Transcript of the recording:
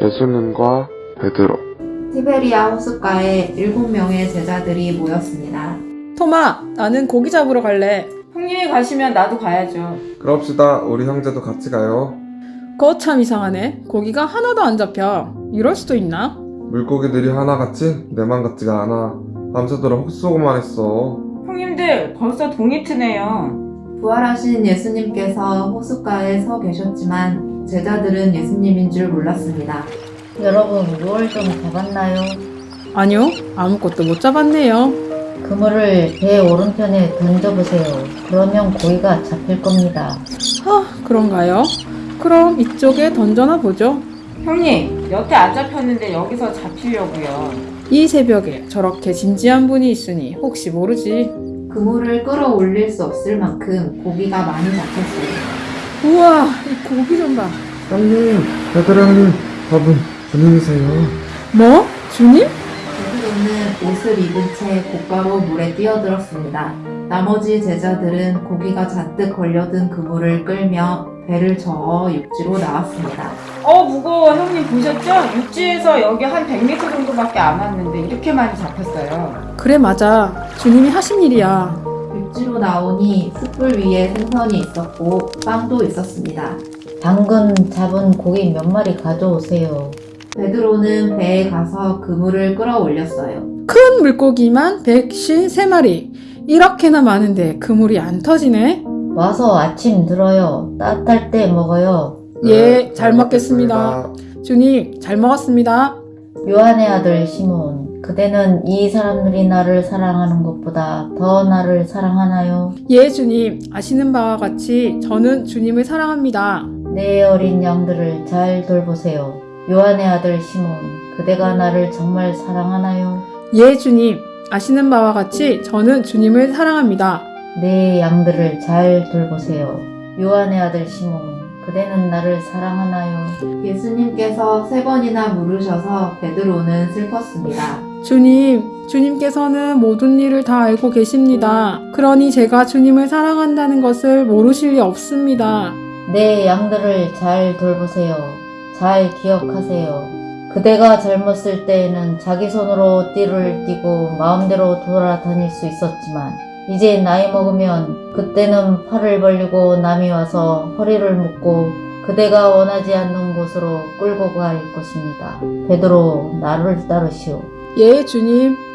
예수님과 베드로 티베리아 호숫가에 일곱 명의 제자들이 모였습니다. 토마, 나는 고기 잡으러 갈래. 형님이 가시면 나도 가야죠. 그럽시다. 우리 형제도 같이 가요. 그거 참 이상하네. 고기가 하나도 안 잡혀. 이럴 수도 있나? 물고기들이 하나같이 내만 같지가 않아. 밤새도록 헛쏘고만 했어. 형님들 벌써 동이 트네요. 부활하신 예수님께서 호숫가에 서 계셨지만 제자들은 예수님인 줄 몰랐습니다. 여러분 무얼 좀 잡았나요? 아니요, 아무것도 못 잡았네요. 그물을 배 오른편에 던져보세요. 그러면 고기가 잡힐 겁니다. 하, 그런가요? 그럼 이쪽에 던져나 보죠. 형님 여태 안 잡혔는데 여기서 잡히려고요. 이 새벽에 저렇게 진지한 분이 있으니 혹시 모르지. 그물을 끌어올릴 수 없을 만큼 고기가 많이 잡혔어요. 우와, 이 고기 좀 봐. 형님, 형님, 저분 주님이세요. 뭐? 주님? 베드로는 옷을 입은 채 곧바로 물에 뛰어들었습니다. 나머지 제자들은 고기가 잔뜩 걸려든 그물을 끌며 배를 저어 육지로 나왔습니다. 어 무거워 형님 보셨죠? 육지에서 여기 한 100m 정도밖에 안 왔는데 이렇게 많이 잡혔어요. 그래, 맞아. 주님이 하신 일이야. 육지로 나오니 숯불 위에 생선이 있었고 빵도 있었습니다. 방금 잡은 고기 몇 마리 가져오세요. 베드로는 배에 가서 그물을 끌어올렸어요. 큰 물고기만 153마리. 이렇게나 많은데 그물이 안 터지네? 와서 아침 들어요. 따뜻할 때 먹어요. 예, 잘 먹겠습니다. 주님, 잘 먹었습니다. 요한의 아들 시몬, 그대는 이 사람들이 나를 사랑하는 것보다 더 나를 사랑하나요? 예, 주님. 아시는 바와 같이 저는 주님을 사랑합니다. 내 어린 양들을 잘 돌보세요. 요한의 아들 시몬, 그대가 나를 정말 사랑하나요? 예, 주님. 아시는 바와 같이 저는 주님을 사랑합니다. 내 양들을 잘 돌보세요. 요한의 아들 시몬, 그대는 나를 사랑하나요? 예수님께서 세 번이나 물으셔서 베드로는 슬펐습니다. 주님, 주님께서는 모든 일을 다 알고 계십니다. 그러니 제가 주님을 사랑한다는 것을 모르실 리 없습니다. 내 양들을 잘 돌보세요. 잘 기억하세요. 그대가 젊었을 때에는 자기 손으로 띠를 띠고 마음대로 돌아다닐 수 있었지만 이제 나이 먹으면 그때는 팔을 벌리고 남이 와서 허리를 묶고 그대가 원하지 않는 곳으로 끌고 갈 것입니다. 베드로 나를 따르시오. 예, 주님.